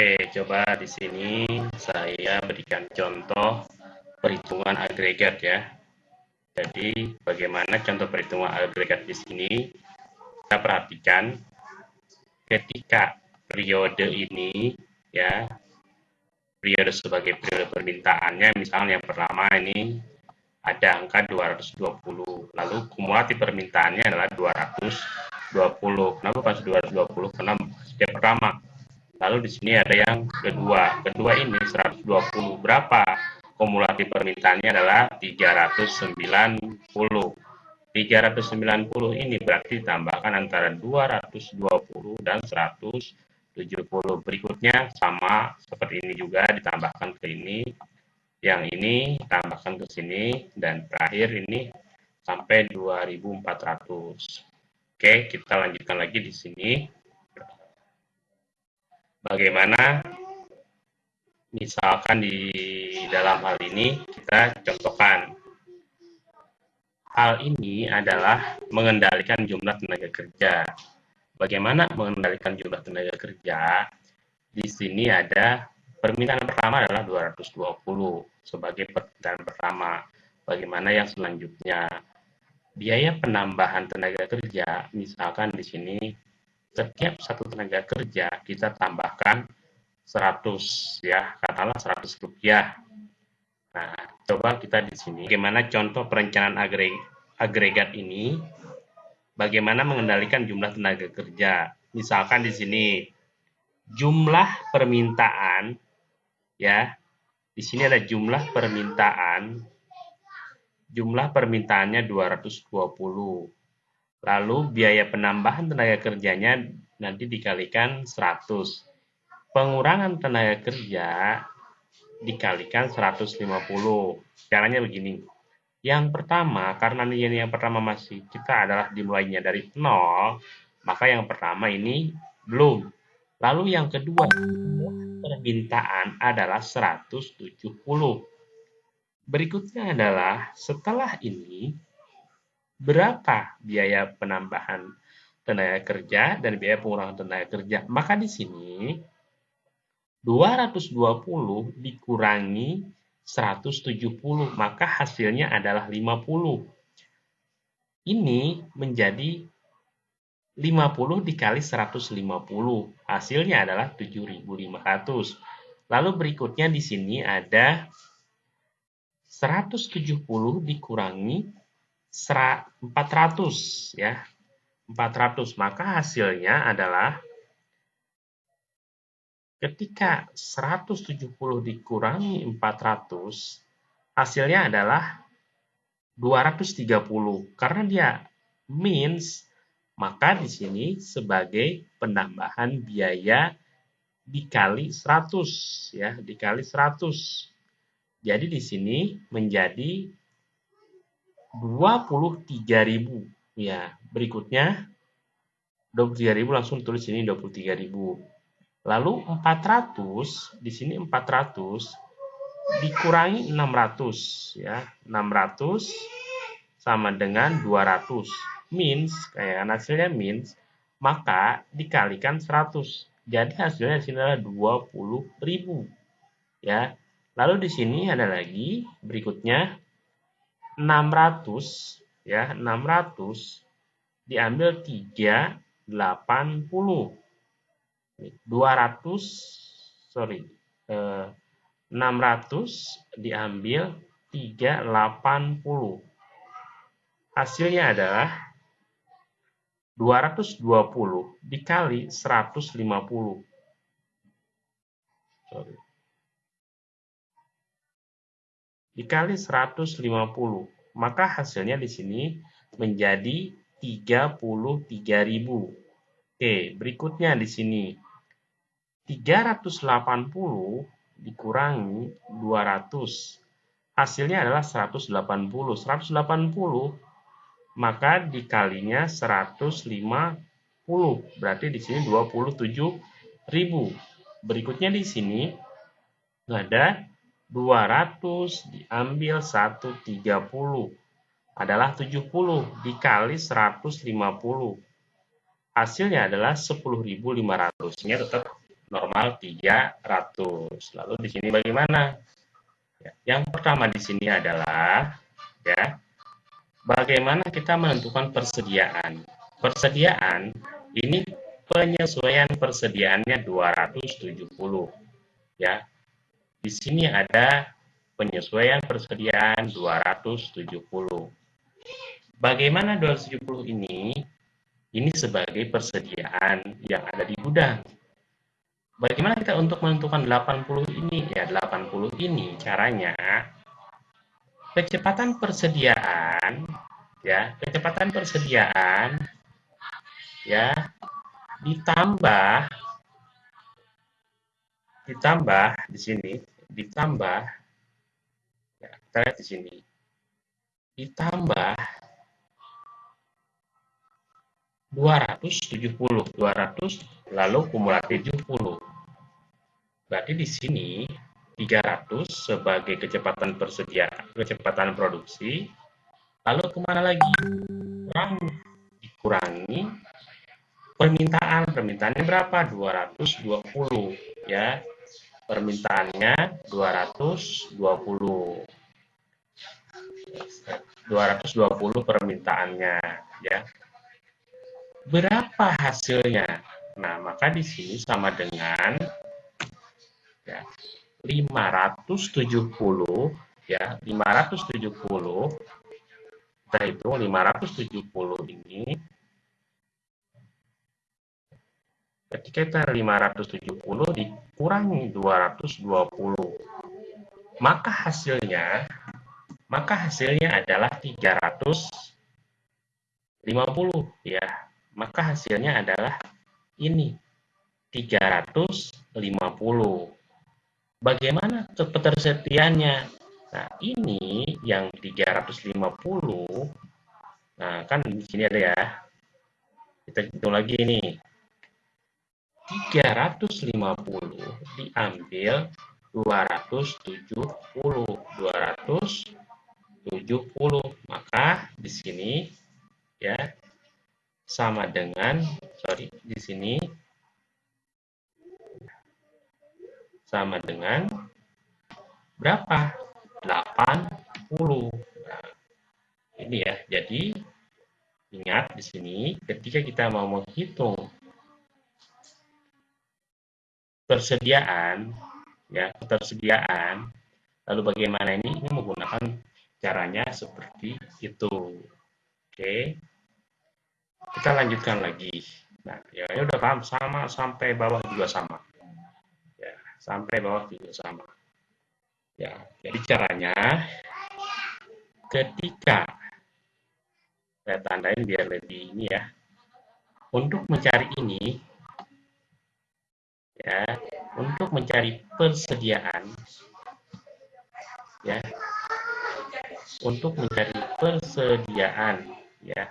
Oke, coba di sini saya berikan contoh perhitungan agregat ya. Jadi, bagaimana contoh perhitungan agregat di sini? Kita perhatikan ketika periode ini ya, periode sebagai periode permintaannya misalnya yang pertama ini ada angka 220. Lalu kumulatif permintaannya adalah 220. Kenapa pas 220? Karena setiap pertama Lalu di sini ada yang kedua. Kedua ini 120. Berapa? Kumulatif permintaannya adalah 390. 390 ini berarti ditambahkan antara 220 dan 170. Berikutnya sama seperti ini juga ditambahkan ke ini. Yang ini tambahkan ke sini dan terakhir ini sampai 2400. Oke, kita lanjutkan lagi di sini bagaimana misalkan di dalam hal ini kita contohkan. Hal ini adalah mengendalikan jumlah tenaga kerja. Bagaimana mengendalikan jumlah tenaga kerja? Di sini ada permintaan pertama adalah 220 sebagai permintaan pertama. Bagaimana yang selanjutnya? Biaya penambahan tenaga kerja. Misalkan di sini setiap satu tenaga kerja kita tambahkan 100 ya, katakanlah 100 rupiah. Nah, coba kita di sini bagaimana contoh perencanaan agregat ini bagaimana mengendalikan jumlah tenaga kerja. Misalkan di sini jumlah permintaan ya. Di sini ada jumlah permintaan jumlah permintaannya 220 Lalu biaya penambahan tenaga kerjanya nanti dikalikan 100. Pengurangan tenaga kerja dikalikan 150. Caranya begini. Yang pertama, karena ini yang pertama masih kita adalah dimulainya dari 0, maka yang pertama ini belum. Lalu yang kedua, permintaan adalah 170. Berikutnya adalah setelah ini berapa biaya penambahan tenaga kerja dan biaya pengurangan tenaga kerja. Maka di sini 220 dikurangi 170, maka hasilnya adalah 50. Ini menjadi 50 dikali 150, hasilnya adalah 7.500. Lalu berikutnya di sini ada 170 dikurangi 400 ya. 400 maka hasilnya adalah ketika 170 dikurangi 400 hasilnya adalah 230 karena dia means maka di sini sebagai penambahan biaya dikali 100 ya dikali 100 jadi di sini menjadi 23.000 ya berikutnya 23.000 langsung tulis ini 23.000 lalu 400 di sini 400 dikurangi 600 ya. 600 sama dengan 200 means kayak hasilnya means maka dikalikan 100 jadi hasilnya di sini adalah 20.000 ya. Lalu di sini ada lagi berikutnya 600 ya 600 diambil 3 80 200 sorry eh, 600 diambil 380 hasilnya adalah 220 dikali 150 sorry dikali 150. Maka hasilnya di sini menjadi 33.000. Oke, berikutnya di sini 380 dikurangi 200. Hasilnya adalah 180. 180 maka dikalinya 150. Berarti di sini 27.000. Berikutnya di sini ada 200 diambil 130 adalah 70 dikali 150. Hasilnya adalah 10.500. Ini tetap normal 300. Lalu di sini bagaimana? Ya, yang pertama di sini adalah ya bagaimana kita menentukan persediaan. Persediaan ini penyesuaian persediaannya 270 ya. Di sini ada penyesuaian persediaan 270. Bagaimana 270 ini? Ini sebagai persediaan yang ada di gudang. Bagaimana kita untuk menentukan 80 ini? Ya, 80 ini caranya kecepatan persediaan ya, kecepatan persediaan ya ditambah ditambah di sini ditambah ya, kita lihat di sini. Ditambah 270 200 lalu kumulatif 70 berarti di sini 300 sebagai kecepatan persediaan kecepatan produksi. Lalu ke mana lagi? Kurang dikurangi permintaan. Permintaannya berapa? 220 ya permintaannya 220 220 permintaannya ya. Berapa hasilnya? Nah maka di sini sama dengan ya 570 ya 570 kita hitung 570 ini ketika kita 570 dikurangi 220 maka hasilnya maka hasilnya adalah 350 ya. Maka hasilnya adalah ini 350 bagaimana ketersediaannya? Nah ini yang 350 nah kan di sini ada ya. Kita hitung lagi nih 350 diambil 270 270 maka di sini ya sama dengan sorry di sini sama dengan berapa? 80 nah, ini ya jadi ingat di sini ketika kita mau menghitung persediaan ya ketersediaan. Lalu bagaimana ini? Ini menggunakan caranya seperti itu. Oke. Kita lanjutkan lagi. Nah ya, ya udah paham sama sampai bawah juga sama. Ya sampai bawah juga sama. Ya jadi caranya ketika saya tandain biar lebih ini ya untuk mencari ini ya untuk mencari persediaan ya. Untuk mencari persediaan ya.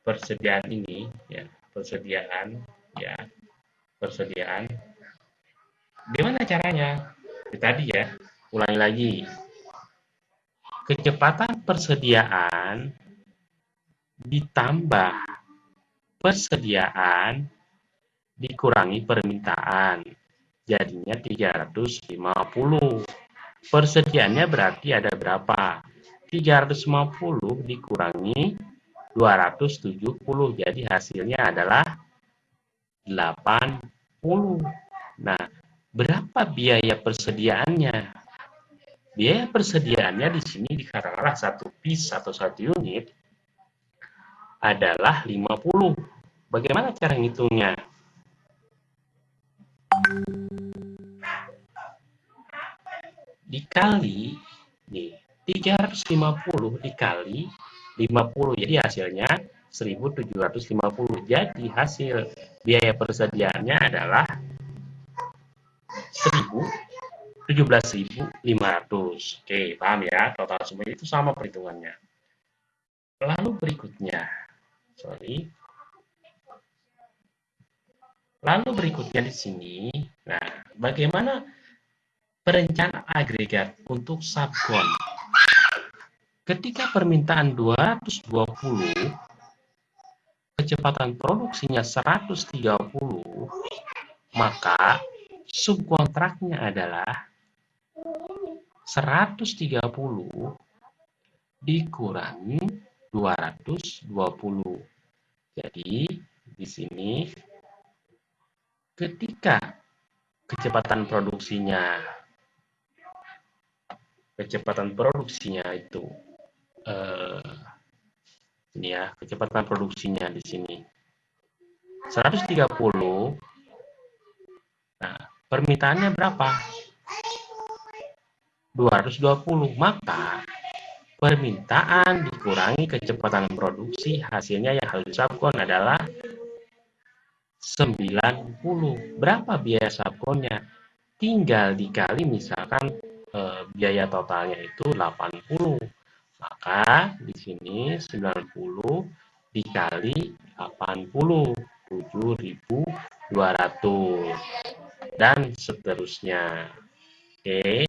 Persediaan ini ya persediaan ya persediaan. Gimana caranya? Tadi ya. Ulangi lagi. Kecepatan persediaan ditambah persediaan dikurangi permintaan. Jadinya 350. Persediaannya berarti ada berapa? 350 dikurangi 270. Jadi hasilnya adalah 80. Nah, berapa biaya persediaannya? Biaya persediaannya di sini dikatakanlah satu piece atau satu unit adalah 50. Bagaimana cara ngitungnya? Dikali nih 350 dikali 50 jadi hasilnya 1750 jadi hasil biaya persediaannya adalah 1000 17.500 oke paham ya? Total semua itu sama perhitungannya. Lalu berikutnya. Sorry lalu berikutnya di sini nah bagaimana perencanaan agregat untuk subkon. Ketika permintaan 220, kecepatan produksinya 130, maka subkontraknya adalah 130 dikurangi 220. Jadi di sini ketika kecepatan produksinya kecepatan produksinya itu eh, ini ya kecepatan produksinya di sini 130 nah permintaannya berapa? 220 maka permintaan dikurangi kecepatan produksi hasilnya yang harus disubkon adalah 90 berapa biaya subkonnya? Tinggal dikali misalkan e, biaya totalnya itu 80 maka di sini 90 dikali 80 7200 dan seterusnya. Oke